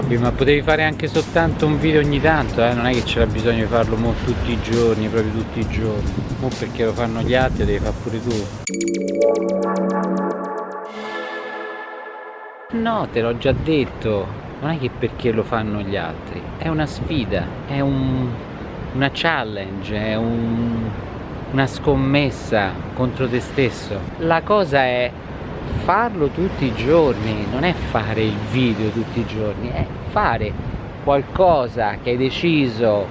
Vabbè ma potevi fare anche soltanto un video ogni tanto eh? non è che c'era bisogno di farlo mo tutti i giorni proprio tutti i giorni. Mo perché lo fanno gli altri devi fare pure tu. No te l'ho già detto. Non è che perché lo fanno gli altri. È una sfida è un, una challenge è un, una scommessa contro te stesso. La cosa è farlo tutti i giorni non è fare il video tutti i giorni è fare qualcosa che hai deciso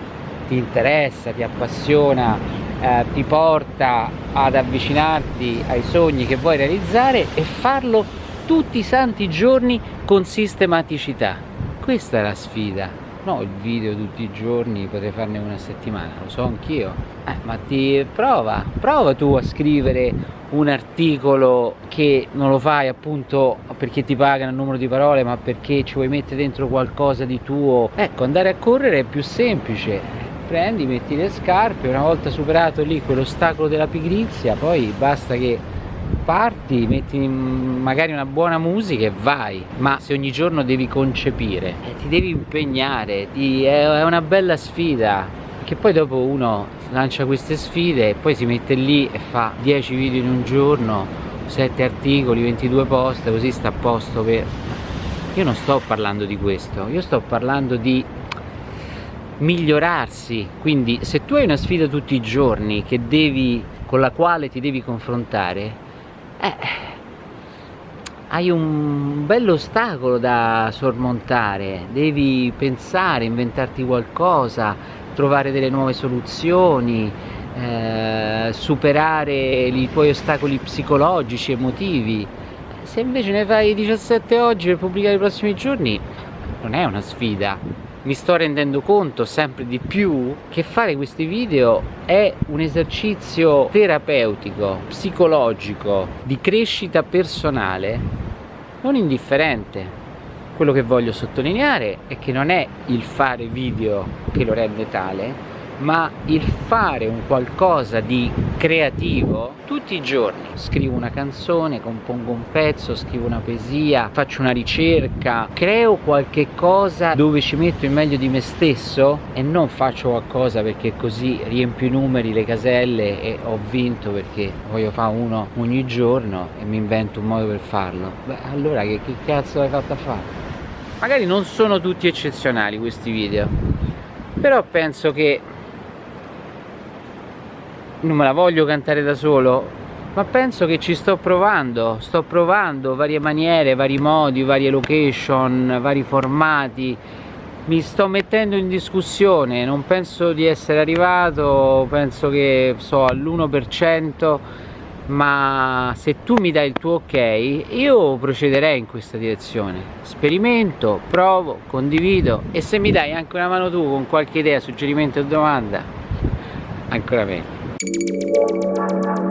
ti interessa, ti appassiona eh, ti porta ad avvicinarti ai sogni che vuoi realizzare e farlo tutti i santi giorni con sistematicità. Questa è la sfida no il video tutti i giorni potrei farne una settimana lo so anch'io. Eh, ma ti prova prova tu a scrivere un articolo che non lo fai appunto perché ti pagano il numero di parole ma perché ci vuoi mettere dentro qualcosa di tuo. Ecco andare a correre è più semplice. Prendi metti le scarpe una volta superato lì quell'ostacolo della pigrizia poi basta che parti, metti magari una buona musica e vai. Ma se ogni giorno devi concepire eh, ti devi impegnare ti, è, una bella sfida. Che poi dopo uno lancia queste sfide e poi si mette lì e fa 10 video in un giorno 7 articoli, 22 post così sta a posto per io non sto parlando di questo io sto parlando di migliorarsi. Quindi se tu hai una sfida tutti i giorni devi con la quale ti devi confrontare eh, hai un bello ostacolo da sormontare, devi pensare, inventarti qualcosa, trovare delle nuove soluzioni, eh, superare i tuoi ostacoli psicologici, emotivi. Se invece ne fai 17 oggi per pubblicare i prossimi giorni, non è una sfida, mi sto rendendo conto sempre di più che fare questi video è un esercizio terapeutico, psicologico, di crescita personale non indifferente. Quello che voglio sottolineare è che non è il fare video che lo rende tale, ma il fare un qualcosa di creativo tutti i giorni scrivo una canzone, compongo un pezzo, scrivo una poesia, faccio una ricerca creo qualche cosa dove ci metto il meglio di me stesso e non faccio qualcosa perché così riempio i numeri, le caselle e ho vinto perché voglio fare uno ogni giorno e mi invento un modo per farlo beh allora che, che cazzo hai fatto a fare? magari non sono tutti eccezionali questi video però penso che non me la voglio cantare da solo ma penso che ci sto provando sto provando varie maniere, vari modi, varie location, vari formati. Mi sto mettendo in discussione non penso di essere arrivato penso che so all'1% ma se tu mi dai il tuo ok io procederei in questa direzione. Sperimento, provo, condivido e se mi dai anche una mano tu con qualche idea, suggerimento o domanda ancora meglio Thank you.